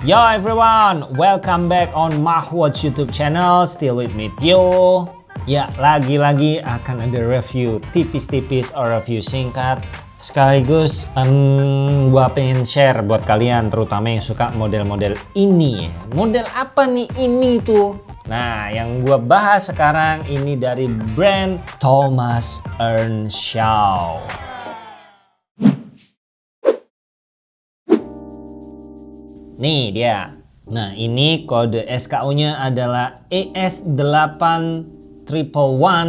Yo everyone, welcome back on Mahwatch YouTube channel. Still with me Tio. Ya, lagi-lagi akan ada review tipis-tipis or review singkat. Sekaligus um, gua pengen share buat kalian terutama yang suka model-model ini. Model apa nih ini tuh? Nah, yang gua bahas sekarang ini dari brand Thomas Earnshaw. Nih dia. Nah ini kode SKU-nya adalah ES8111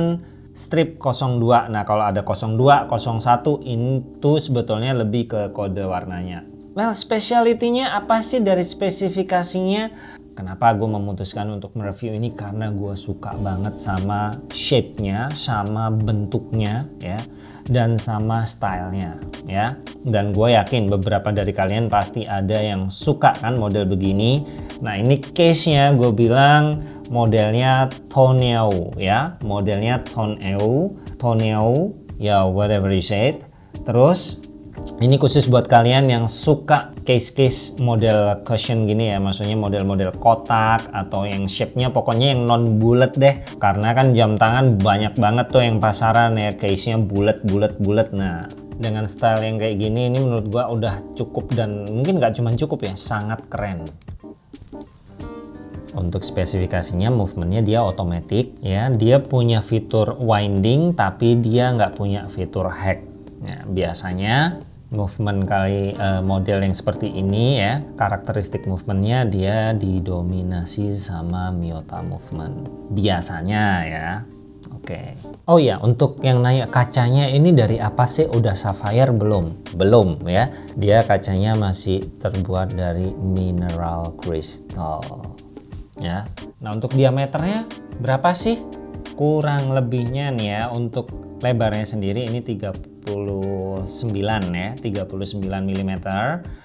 strip 02. Nah kalau ada 02, 01 itu sebetulnya lebih ke kode warnanya. Well speciality-nya apa sih dari spesifikasinya? Kenapa gue memutuskan untuk mereview ini? Karena gue suka banget sama shape-nya, sama bentuknya ya dan sama stylenya ya. Dan gue yakin beberapa dari kalian pasti ada yang suka kan model begini. Nah ini case nya gue bilang modelnya Toneo ya. Modelnya Toneo Toneo ya whatever you said. Terus ini khusus buat kalian yang suka case-case model cushion gini ya maksudnya model-model kotak atau yang shape-nya pokoknya yang non bulat deh. Karena kan jam tangan banyak banget tuh yang pasaran ya case-nya bulat bulat bulat nah dengan style yang kayak gini ini menurut gua udah cukup dan mungkin nggak cuma cukup ya sangat keren. Untuk spesifikasinya movementnya dia otomatis ya. Dia punya fitur winding tapi dia nggak punya fitur hack. Ya, biasanya movement kali uh, model yang seperti ini ya karakteristik movementnya dia didominasi sama Miyota movement. Biasanya ya. Oke. Okay. oh ya untuk yang nanya kacanya ini dari apa sih? Udah sapphire belum? Belum ya. Dia kacanya masih terbuat dari mineral crystal. Ya. Nah untuk diameternya berapa sih? Kurang lebihnya nih ya untuk lebarnya sendiri ini 30 39 ya 39 mm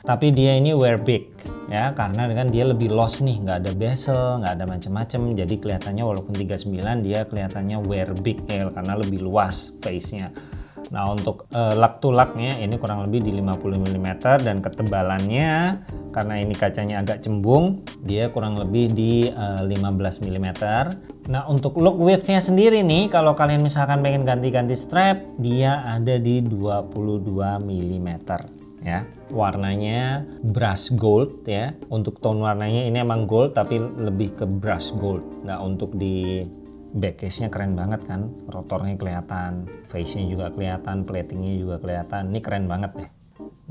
tapi dia ini wear big ya karena kan dia lebih lost nih nggak ada bezel nggak ada macam-macam jadi kelihatannya walaupun 39 dia kelihatannya wear big ya karena lebih luas face nya Nah untuk uh, lak to laknya ini kurang lebih di 50 mm dan ketebalannya karena ini kacanya agak cembung dia kurang lebih di uh, 15 mm Nah untuk look widthnya sendiri nih kalau kalian misalkan pengen ganti-ganti strap dia ada di 22 mm ya. Warnanya brush gold ya. Untuk tone warnanya ini emang gold tapi lebih ke brush gold. Nah untuk di back case-nya keren banget kan. Rotornya kelihatan face-nya juga kelihatan platingnya juga kelihatan. Ini keren banget deh.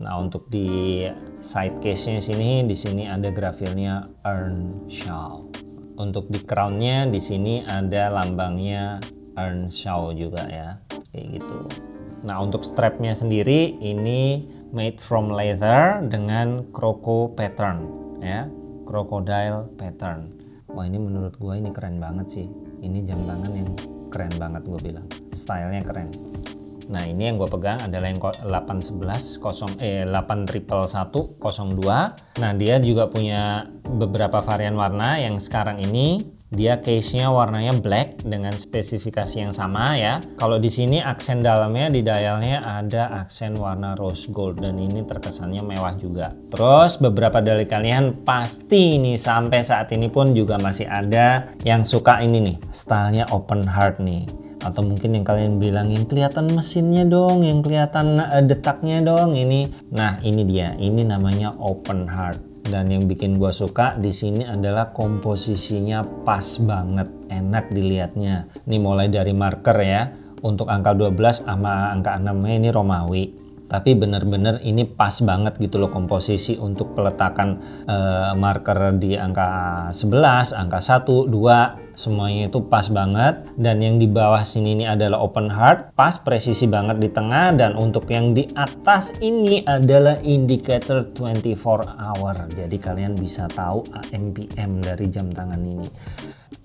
Nah untuk di side case-nya sini di sini ada grafilnya Earnshaw untuk di crownnya di sini ada lambangnya Earnshaw juga ya. Kayak gitu. Nah untuk strapnya sendiri ini made from leather dengan croco pattern ya. Crocodile pattern wah ini menurut gue ini keren banget sih. Ini jam tangan yang keren banget gue bilang. Stylenya keren. Nah ini yang gue pegang adalah yang 811 0 eh 8111 02. Nah dia juga punya beberapa varian warna yang sekarang ini dia case-nya warnanya black dengan spesifikasi yang sama ya. Kalau di sini aksen dalamnya di dialnya ada aksen warna rose gold dan ini terkesannya mewah juga. Terus beberapa dari kalian pasti ini sampai saat ini pun juga masih ada yang suka ini nih, stylenya open heart nih atau mungkin yang kalian bilangin kelihatan mesinnya dong yang kelihatan uh, detaknya dong ini nah ini dia ini namanya open heart dan yang bikin gua suka di sini adalah komposisinya pas banget. Enak dilihatnya. Ini mulai dari marker ya. Untuk angka 12 sama angka 6 nya ini Romawi tapi benar-benar ini pas banget gitu loh komposisi untuk peletakan uh, marker di angka 11, angka 1, 2 semuanya itu pas banget. Dan yang di bawah sini ini adalah open heart pas presisi banget di tengah. Dan untuk yang di atas ini adalah indicator 24 hour. Jadi kalian bisa tahu AMPM dari jam tangan ini.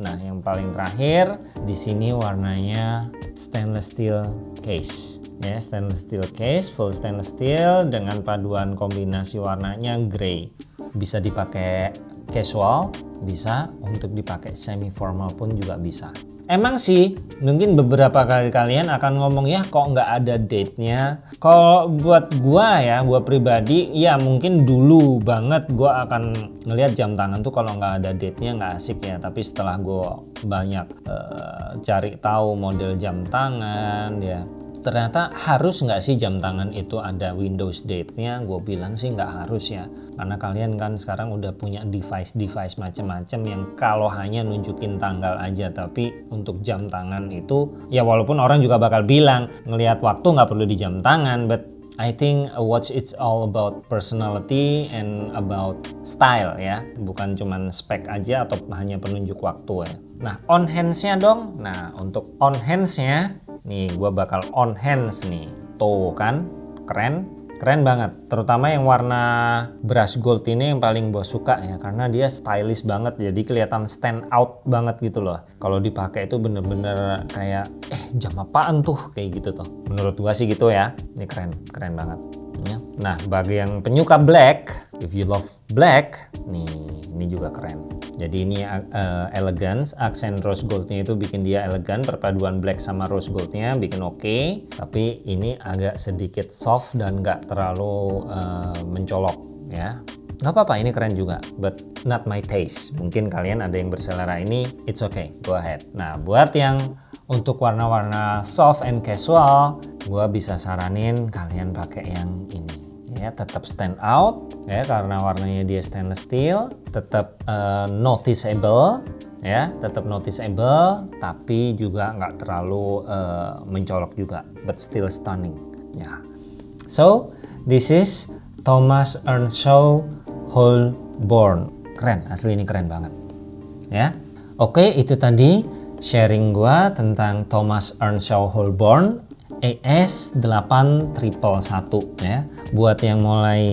Nah yang paling terakhir di sini warnanya stainless steel case ya stainless steel case full stainless steel dengan paduan kombinasi warnanya grey bisa dipakai casual bisa, untuk dipakai semi formal pun juga bisa. Emang sih, mungkin beberapa kali kalian akan ngomong ya kok nggak ada date-nya. Kalau buat gua ya, gua pribadi, ya mungkin dulu banget gua akan ngelihat jam tangan tuh kalau nggak ada date-nya nggak asik ya. Tapi setelah gua banyak uh, cari tahu model jam tangan ya, ternyata harus nggak sih jam tangan itu ada Windows date-nya? Gue bilang sih nggak harus ya, karena kalian kan sekarang udah punya device-device macam-macam yang kalau hanya nunjukin tanggal aja, tapi untuk jam tangan itu ya walaupun orang juga bakal bilang ngelihat waktu nggak perlu di jam tangan, but I think a watch it's all about personality and about style ya, bukan cuman spek aja atau hanya penunjuk waktu ya. Nah on hands-nya dong, nah untuk on hands-nya Nih gue bakal on hands nih. Tuh kan, keren. Keren banget, terutama yang warna brush gold ini yang paling gue suka ya karena dia stylish banget jadi kelihatan stand out banget gitu loh. Kalau dipakai itu bener-bener kayak eh jam apaan tuh kayak gitu tuh. Menurut gue sih gitu ya. Ini keren, keren banget. Ya. Nah bagi yang penyuka black, if you love black, nih ini juga keren. Jadi ini uh, elegance, aksen rose goldnya itu bikin dia elegan, perpaduan black sama rose goldnya bikin oke. Okay. Tapi ini agak sedikit soft dan nggak terlalu uh, mencolok ya. Nggak apa-apa, ini keren juga, but not my taste. Mungkin kalian ada yang berselera ini, it's okay, go ahead. Nah, buat yang untuk warna-warna soft and casual, gue bisa saranin kalian pakai yang ini ya tetap stand out ya karena warnanya dia stainless steel tetap uh, noticeable ya tetap noticeable tapi juga nggak terlalu uh, mencolok juga but still stunning ya. So this is Thomas Earnshaw Holborn. Keren asli ini keren banget ya. Oke itu tadi sharing gua tentang Thomas Earnshaw Holborn ES8111 ya. Buat yang mulai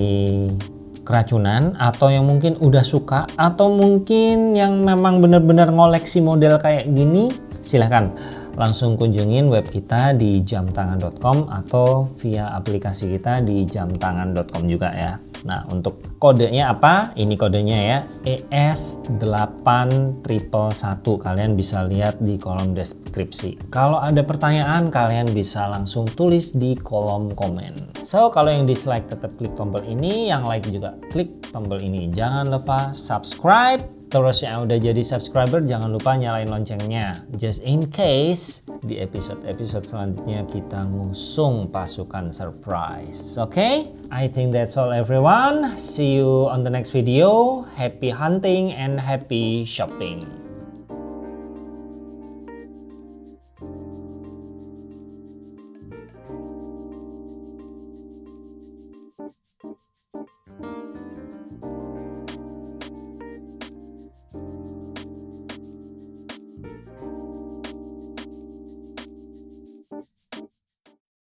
keracunan atau yang mungkin udah suka atau mungkin yang memang benar-benar ngoleksi model kayak gini silahkan langsung kunjungin web kita di jamtangan.com atau via aplikasi kita di jamtangan.com juga ya Nah, untuk kodenya apa? Ini kodenya ya, ES8111. Kalian bisa lihat di kolom deskripsi. Kalau ada pertanyaan, kalian bisa langsung tulis di kolom komen. So, kalau yang dislike tetap klik tombol ini, yang like juga klik tombol ini. Jangan lupa subscribe Terus yang udah jadi subscriber jangan lupa nyalain loncengnya. Just in case di episode-episode selanjutnya kita ngusung pasukan surprise. Oke? Okay? I think that's all everyone. See you on the next video. Happy hunting and happy shopping.